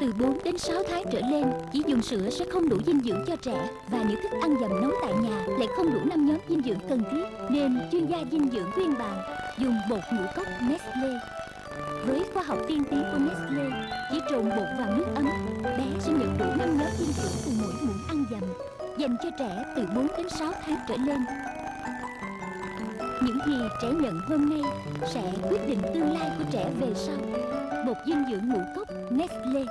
Từ 4 đến 6 tháng trở lên, chỉ dùng sữa sẽ không đủ dinh dưỡng cho trẻ và những thức ăn dầm nấu tại nhà lại không đủ năm nhóm dinh dưỡng cần thiết nên chuyên gia dinh dưỡng khuyên bạn dùng bột ngũ cốc Nestle. Với khoa học tiên tiến của Nestle, chỉ trộn bột vào nước ấm, bé sẽ nhận đủ năm nhóm dinh dưỡng từ mỗi muỗng ăn dầm dành cho trẻ từ 4 đến 6 tháng trở lên. Những gì trẻ nhận hôm nay sẽ quyết định tương lai của trẻ về sau. Bột dinh dưỡng ngũ cốc Nestle